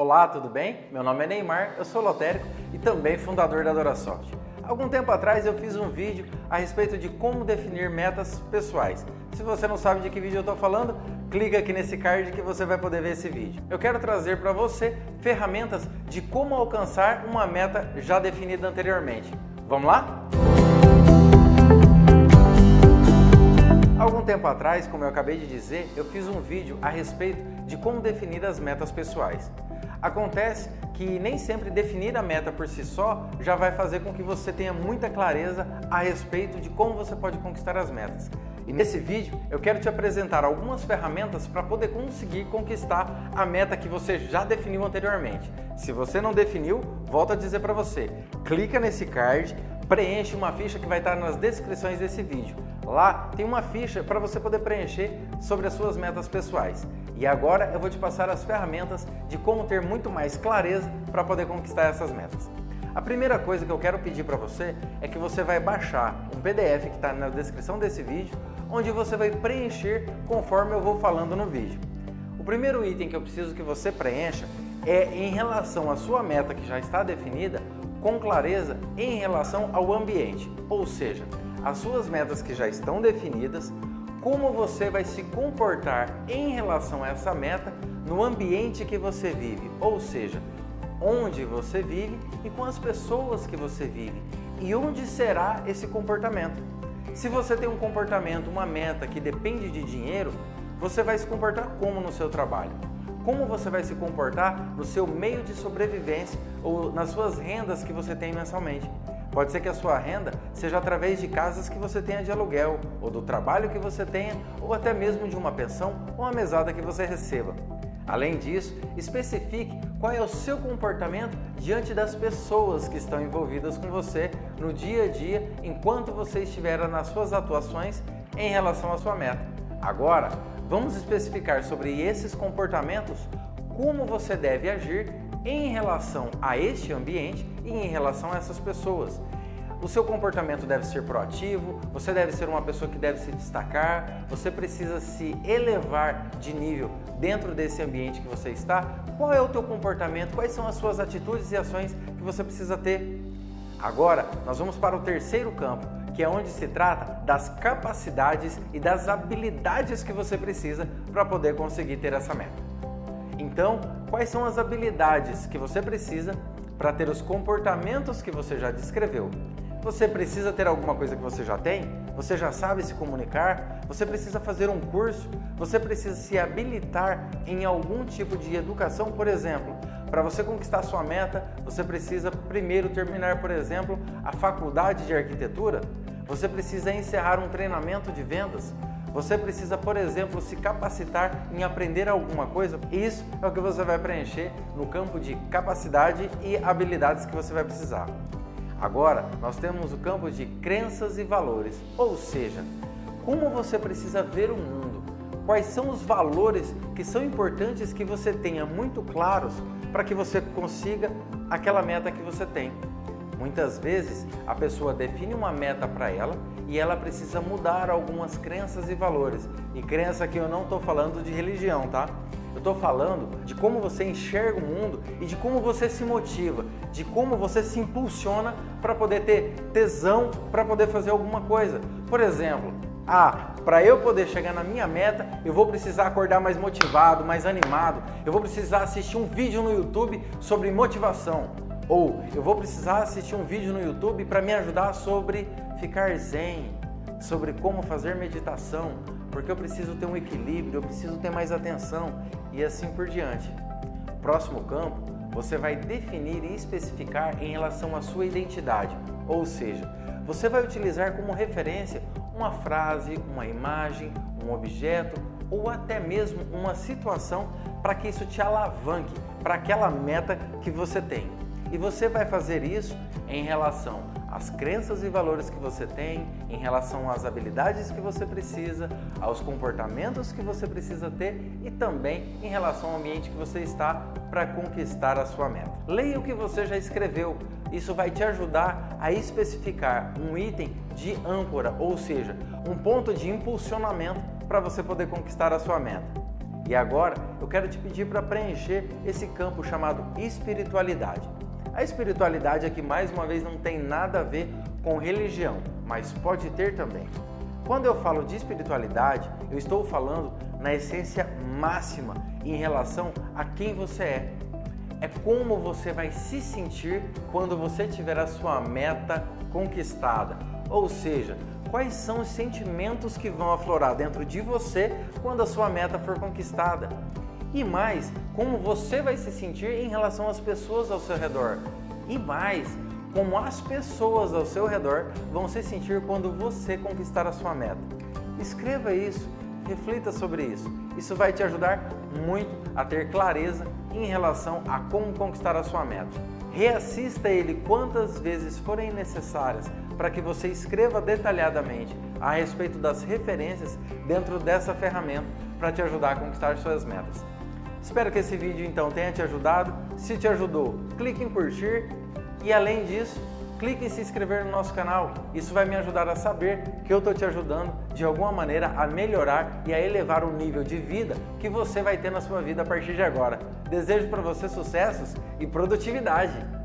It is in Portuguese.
Olá, tudo bem? Meu nome é Neymar, eu sou lotérico e também fundador da Dorasoft. Algum tempo atrás eu fiz um vídeo a respeito de como definir metas pessoais. Se você não sabe de que vídeo eu estou falando, clica aqui nesse card que você vai poder ver esse vídeo. Eu quero trazer para você ferramentas de como alcançar uma meta já definida anteriormente. Vamos lá? Algum tempo atrás, como eu acabei de dizer, eu fiz um vídeo a respeito de como definir as metas pessoais. Acontece que nem sempre definir a meta por si só já vai fazer com que você tenha muita clareza a respeito de como você pode conquistar as metas. E nesse vídeo eu quero te apresentar algumas ferramentas para poder conseguir conquistar a meta que você já definiu anteriormente. Se você não definiu, volto a dizer para você, clica nesse card, preenche uma ficha que vai estar nas descrições desse vídeo. Lá tem uma ficha para você poder preencher sobre as suas metas pessoais. E agora eu vou te passar as ferramentas de como ter muito mais clareza para poder conquistar essas metas. A primeira coisa que eu quero pedir para você é que você vai baixar um PDF que está na descrição desse vídeo, onde você vai preencher conforme eu vou falando no vídeo. O primeiro item que eu preciso que você preencha é em relação à sua meta que já está definida, com clareza em relação ao ambiente, ou seja, as suas metas que já estão definidas, como você vai se comportar em relação a essa meta no ambiente que você vive, ou seja, onde você vive e com as pessoas que você vive e onde será esse comportamento. Se você tem um comportamento, uma meta que depende de dinheiro, você vai se comportar como no seu trabalho? Como você vai se comportar no seu meio de sobrevivência ou nas suas rendas que você tem mensalmente? Pode ser que a sua renda seja através de casas que você tenha de aluguel, ou do trabalho que você tenha, ou até mesmo de uma pensão ou uma mesada que você receba. Além disso, especifique qual é o seu comportamento diante das pessoas que estão envolvidas com você no dia a dia enquanto você estiver nas suas atuações em relação à sua meta. Agora, vamos especificar sobre esses comportamentos como você deve agir em relação a este ambiente em relação a essas pessoas. O seu comportamento deve ser proativo, você deve ser uma pessoa que deve se destacar, você precisa se elevar de nível dentro desse ambiente que você está. Qual é o teu comportamento? Quais são as suas atitudes e ações que você precisa ter? Agora, nós vamos para o terceiro campo, que é onde se trata das capacidades e das habilidades que você precisa para poder conseguir ter essa meta. Então, quais são as habilidades que você precisa para ter os comportamentos que você já descreveu? Você precisa ter alguma coisa que você já tem? Você já sabe se comunicar? Você precisa fazer um curso? Você precisa se habilitar em algum tipo de educação? Por exemplo, para você conquistar sua meta, você precisa primeiro terminar, por exemplo, a faculdade de arquitetura? Você precisa encerrar um treinamento de vendas? Você precisa, por exemplo, se capacitar em aprender alguma coisa. Isso é o que você vai preencher no campo de capacidade e habilidades que você vai precisar. Agora, nós temos o campo de crenças e valores, ou seja, como você precisa ver o mundo, quais são os valores que são importantes que você tenha muito claros para que você consiga aquela meta que você tem. Muitas vezes a pessoa define uma meta para ela e ela precisa mudar algumas crenças e valores. E crença que eu não estou falando de religião, tá? Eu estou falando de como você enxerga o mundo e de como você se motiva, de como você se impulsiona para poder ter tesão para poder fazer alguma coisa. Por exemplo, ah, para eu poder chegar na minha meta, eu vou precisar acordar mais motivado, mais animado, eu vou precisar assistir um vídeo no YouTube sobre motivação. Ou eu vou precisar assistir um vídeo no YouTube para me ajudar sobre ficar zen, sobre como fazer meditação, porque eu preciso ter um equilíbrio, eu preciso ter mais atenção e assim por diante. Próximo campo, você vai definir e especificar em relação à sua identidade, ou seja, você vai utilizar como referência uma frase, uma imagem, um objeto ou até mesmo uma situação para que isso te alavanque para aquela meta que você tem. E você vai fazer isso em relação às crenças e valores que você tem, em relação às habilidades que você precisa, aos comportamentos que você precisa ter e também em relação ao ambiente que você está para conquistar a sua meta. Leia o que você já escreveu. Isso vai te ajudar a especificar um item de âncora, ou seja, um ponto de impulsionamento para você poder conquistar a sua meta. E agora eu quero te pedir para preencher esse campo chamado espiritualidade. A espiritualidade aqui mais uma vez não tem nada a ver com religião, mas pode ter também. Quando eu falo de espiritualidade, eu estou falando na essência máxima em relação a quem você é. É como você vai se sentir quando você tiver a sua meta conquistada. Ou seja, quais são os sentimentos que vão aflorar dentro de você quando a sua meta for conquistada. E mais, como você vai se sentir em relação às pessoas ao seu redor. E mais, como as pessoas ao seu redor vão se sentir quando você conquistar a sua meta. Escreva isso, reflita sobre isso. Isso vai te ajudar muito a ter clareza em relação a como conquistar a sua meta. Reassista ele quantas vezes forem necessárias para que você escreva detalhadamente a respeito das referências dentro dessa ferramenta para te ajudar a conquistar suas metas. Espero que esse vídeo então tenha te ajudado. Se te ajudou, clique em curtir e além disso, clique em se inscrever no nosso canal. Isso vai me ajudar a saber que eu estou te ajudando de alguma maneira a melhorar e a elevar o nível de vida que você vai ter na sua vida a partir de agora. Desejo para você sucessos e produtividade!